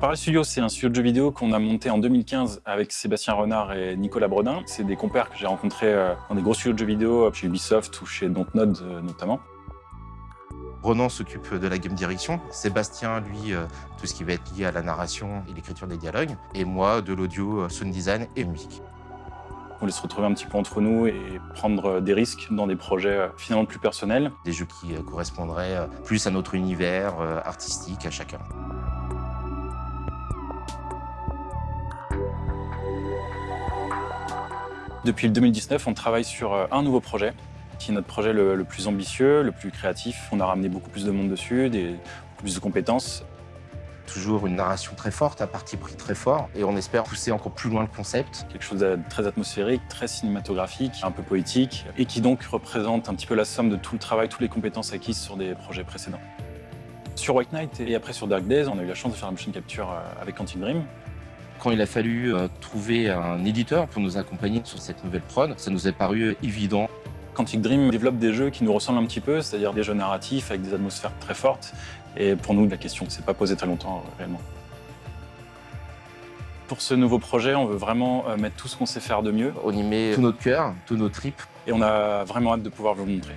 Parallel Studio, c'est un studio de jeux vidéo qu'on a monté en 2015 avec Sébastien Renard et Nicolas Brodin. C'est des compères que j'ai rencontrés euh, dans des gros studios de jeux vidéo, chez Ubisoft ou chez Dontnod euh, notamment. Ronan s'occupe de la game direction, Sébastien, lui, euh, tout ce qui va être lié à la narration et l'écriture des dialogues, et moi, de l'audio, sound design et musique. On voulait se retrouver un petit peu entre nous et prendre des risques dans des projets finalement plus personnels. Des jeux qui correspondraient plus à notre univers artistique, à chacun. Depuis le 2019, on travaille sur euh, un nouveau projet, qui est notre projet le, plus ambitieux, le plus créatif. On a ramené beaucoup plus de monde dessus, des, beaucoup plus de compétences. Toujours une narration très forte, un parti pris très fort, et on espère pousser encore plus loin le concept. Quelque chose de très atmosphérique, très cinématographique, un peu poétique, et qui donc représente un petit peu la somme de tout le travail, toutes les compétences acquises sur des projets précédents. Sur White Knight et après sur Dark Days, on a eu la chance de faire un motion capture euh, avec Quantic Dream. Quand il a fallu euh, trouver un éditeur pour nous accompagner sur cette nouvelle prod, ça nous est paru évident. Quantic Dream développe des jeux qui nous ressemblent un petit peu, c'est-à-dire des jeux narratifs avec des atmosphères très fortes. Et pour nous, la question ne s'est pas posée très longtemps euh, réellement. Pour ce nouveau projet, on veut vraiment euh, mettre tout ce qu'on sait faire de mieux. On y met tout notre cœur, tous nos tripes. Et on a vraiment hâte de pouvoir vous le montrer.